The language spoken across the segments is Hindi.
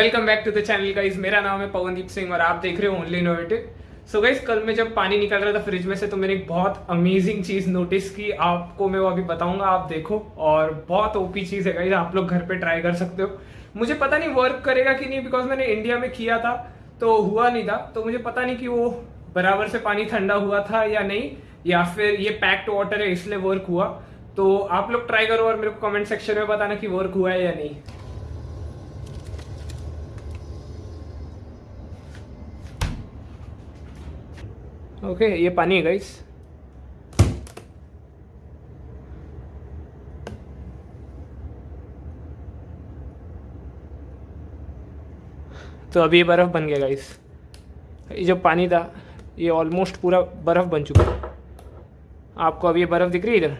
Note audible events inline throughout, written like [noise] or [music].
Welcome back to the channel guys मेरा नाम है पवनदीप सिंह और आप देख रहे हो ओनली इनोवेटिव सो गाइज़ कल मैं जब पानी निकल रहा था फ्रिज में से तो मैंने एक बहुत अमेजिंग चीज़ नोटिस की। आपको मैं वो अभी बताऊँगा, आप देखो। और बहुत ओपी चीज़ है गाइज़ आप लोग घर पे ट्राई कर सकते हो। मुझे पता नहीं वर्क करेगा कि नहीं बिकॉज़ मैंने इंडिया में किया था तो हुआ नहीं था। तो मुझे पता नहीं कि वो बराबर से पानी ठंडा हुआ था या नहीं, या फिर ये पैक्ड वाटर है, इसलिए वर्क हुआ। तो आप लोग ट्राई करो और मेरे को कमेंट सेक्शन में बताना कि वर्क हुआ है या नहीं। ओके ये पानी है गाइस तो अभी ये बर्फ़ बन गया गाइस ये जो पानी था, ये ऑलमोस्ट पूरा बर्फ़ बन चुका है. आपको अभी ये बर्फ़ दिख रही है इधर?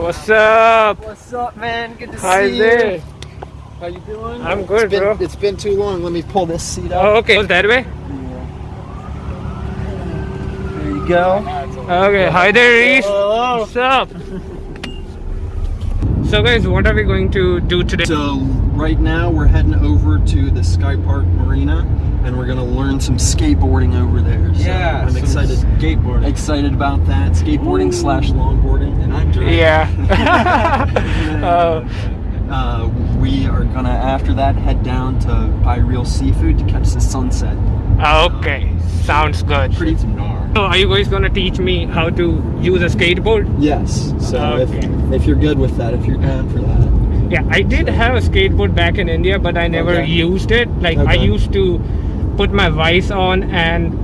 What's up? What's up, man? Good to Hi see there. you. How you doing? I'm good, it's been, bro. It's been too long. Let me pull this seat up. Oh, okay. Goes that way? There you go. Okay. Hi there, Reese. Hello. What's up? [laughs] So, guys, what are we going to do today? So right now we're heading over to the Sky Park Marina, and we're gonna learn some skateboarding over there. So Yeah, I'm excited. skateboarding. Excited about that. Skateboarding slash longboarding, and I'm Yeah. [laughs] [laughs] uh, Uh, we are gonna after that head down to buy real seafood to catch the sunset. okay. Sounds good. Pretty So, are you guys gonna teach me how to use a skateboard? Yes. So Okay. if, if you're good with that, if you're down for that. Yeah, I did have a skateboard back in India, but I never Okay. used it. Like I used to put my vice on and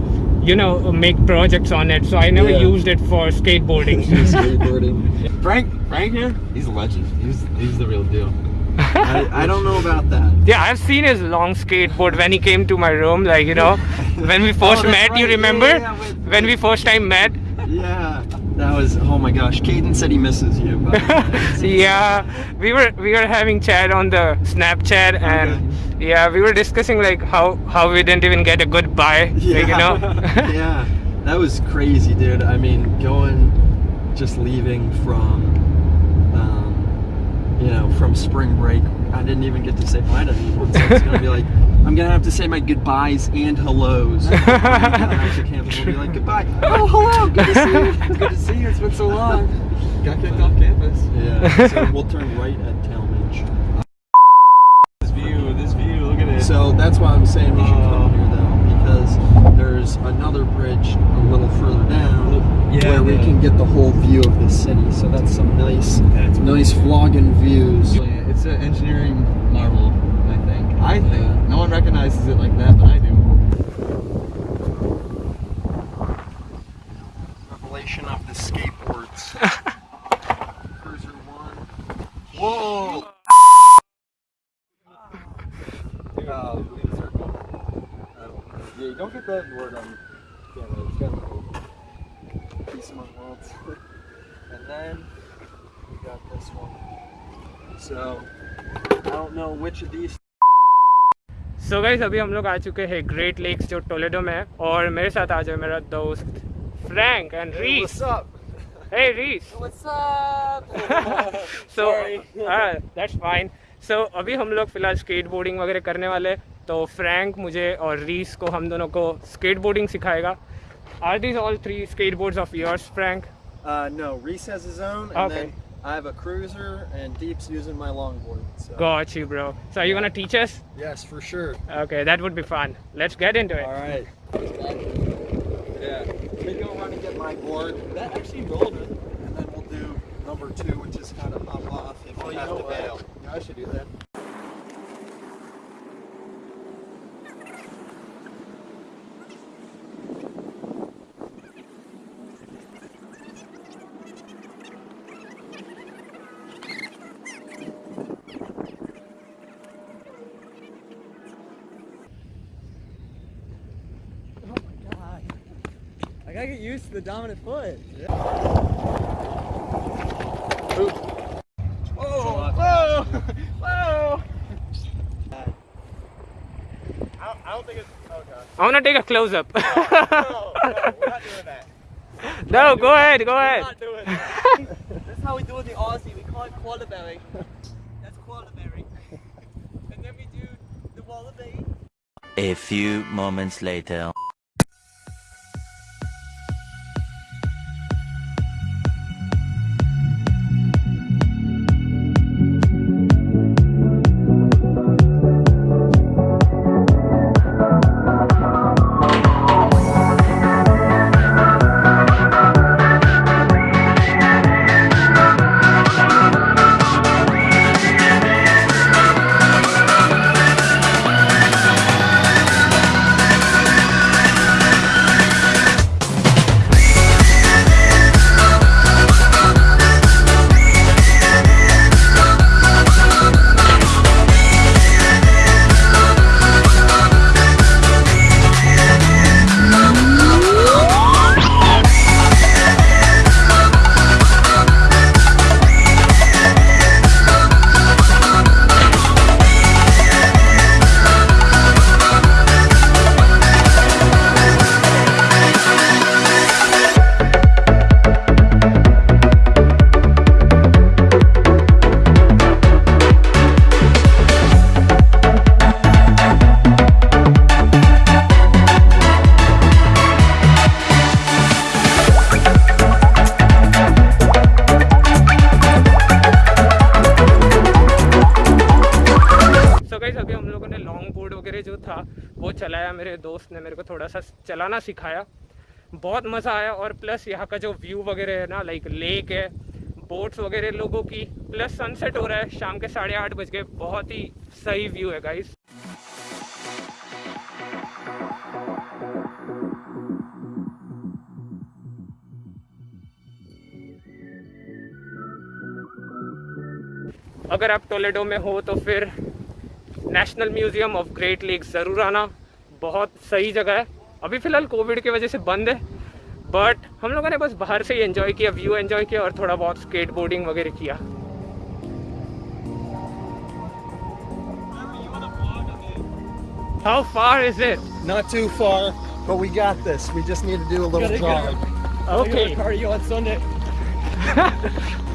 you know make projects on it. So I never Yeah. used it for [laughs] skateboarding. skateboarding. Frank, Frank here, he's a legend. He's he's the real deal. I, I don't know about that. yeah, I've seen his long skateboard when he came to my room. Like you know, when we [laughs] oh, first that's met, you right. Yeah, remember? yeah, yeah, with- when we first time met. Yeah, that was. Oh my gosh, Caden said he misses you. But [laughs] yeah, we were we were having chat on the Snapchat and yeah, we were discussing like how how we didn't even get a goodbye. yeah, Like, you know. [laughs] yeah, that was crazy, dude. I mean, going, just leaving from, you know, from spring break. I didn't even get to say bye to anyone. So it's gonna be like, I'm gonna have to say my goodbyes and hellos. when we get out to campus. We'll be like, goodbye. Oh, hello. Good to see you. Good to see you. It's been so long. Got kicked off campus. Yeah. So we'll turn right at Talmadge. This view, this view. Look at it. So that's why I'm saying we should come Oh. here though, because there's another bridge a little further down Yeah, where we the- can get the whole view of the city. So that's some nice, That's nice vlogging views. It's an engineering marvel, I think. I think. Yeah. No one recognizes it like that, but I do. Revelation of the skateboards. [laughs] Cruiser one. Whoa! [laughs] Uh, yeah, don't get that word on. Among worlds. [laughs] and then we got this one. So I don't know which of these. So so guys अभी हम लोग आ चुके हैं ग्रेट लेक्स जो टोलेडो में है और मेरे साथ आ जाए मेरा दोस्त Frank and Reese? Hey Reese What's up? So that's fine so अभी हम लोग फ़िलहाल स्केट बोर्डिंग वगैरह करने वाले तो फ्रैंक मुझे और रीस को हम दोनों को स्केट बोर्डिंग सिखाएगा Are these all three skateboards of yours, Frank? Uh, no, Reese has his own, and okay. then I have a cruiser, and Deep's using my longboard. So. Got you, bro. So are you gonna teach us? Yes, for sure. Okay, that would be fun. Let's get into it. All right. Yeah, let me go run and get my board. That actually rolled gotta get used to the dominant foot. Whoa! Whoa! Whoa! I don't, I don't think it's. Oh god. I want to take a close up. No, no, we're not doing that. no, go ahead, go ahead. We're not doing that. That's how we do it in the Aussie. We call it quarterberry. That's quarterberry. And then we do the wallaby. A few moments later. Guys अभी हम लोगों ने लॉन्ग बोर्ड वगैरह जो था, वो चलाया मेरे दोस्त ने, मेरे को थोड़ा सा चलाना सिखाया। बहुत मज़ा आया और प्लस यहाँ का जो व्यू वगैरह है ना लाइक लेक है बोट्स वगैरह लोगों की प्लस सनसेट हो रहा है, शाम के साढ़े आठ बज गए। बहुत ही सही व्यू है गाइस अगर आप टोलेडो में हो तो फिर National Museum of Great Lakes ज़रूर आना बहुत सही जगह है अभी फ़िलहाल कोविड की वजह से बंद है बट हम लोगों ने बस बाहर से ही एंजॉय किया व्यू एंजॉय किया और थोड़ा बहुत स्केट बोर्डिंग वगैरह किया How far is it? Not too far, but we got this. We just need to do a little jog. Okay. Cardio on Sunday. [laughs]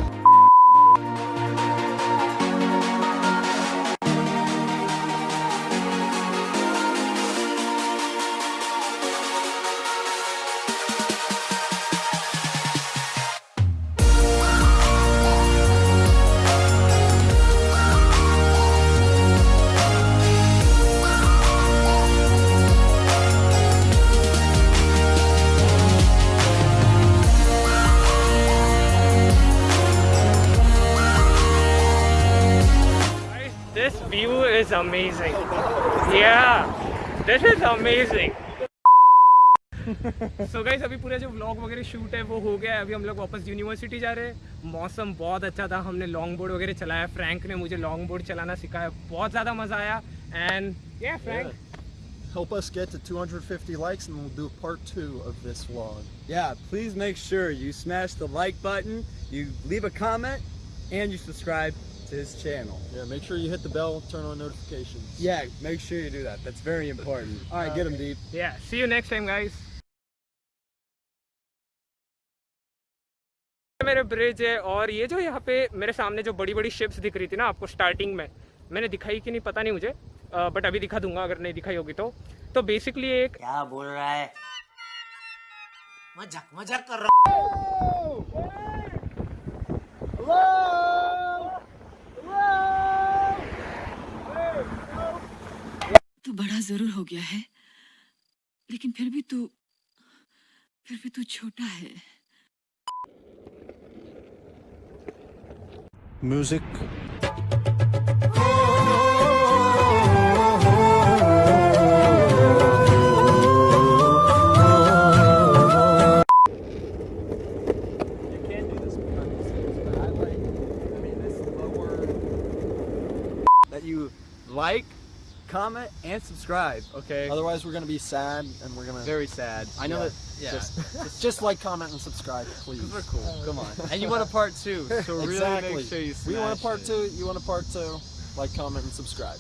amazing. Yeah, this is amazing. So so guys अभी पूरा जो व्लॉग वगैरह शूट है वो हो गया है अभी हम लोग वापस यूनिवर्सिटी जा रहे हैं मौसम बहुत अच्छा था हमने लॉन्ग बोर्ड वगैरह चलाया फ्रैंक ने मुझे लॉन्ग बोर्ड चलाना सिखाया बहुत ज़्यादा मज़ा आया एंड या फ्रैंक Help us get to 250 likes and we'll do part two of this vlog. Yeah, please make sure you smash the like button, you leave a comment, and you subscribe to his channel. Yeah, make sure you hit the bell, turn on notifications. Yeah, make sure you do that. That's very important. All right, get him deep. Yeah, see you next time guys. मेरे ब्रिज है और ये जो यहाँ पे मेरे सामने जो बड़ी बड़ी शिप्स दिख रही थी ना आपको स्टार्टिंग में मैंने दिखाई कि नहीं पता नहीं मुझे बट अभी दिखा दूँगा अगर नहीं दिखाई होगी तो तो बेसिकली एक क्या बोल रहा है मज़ाक मज़ाक कर रहा तू बड़ा ज़रूर हो गया है। लेकिन फिर भी तू फिर भी तू छोटा है। Music like comment, and subscribe. Okay. Otherwise, we're gonna be sad and we're gonna Very sad. I know Yeah. that. Yeah. just [laughs] just like, comment, and subscribe, please. We're cool. Come on. And you want a part two, so really exactly. make sure you we want a part it. two. You want a part two? Like, comment, and subscribe.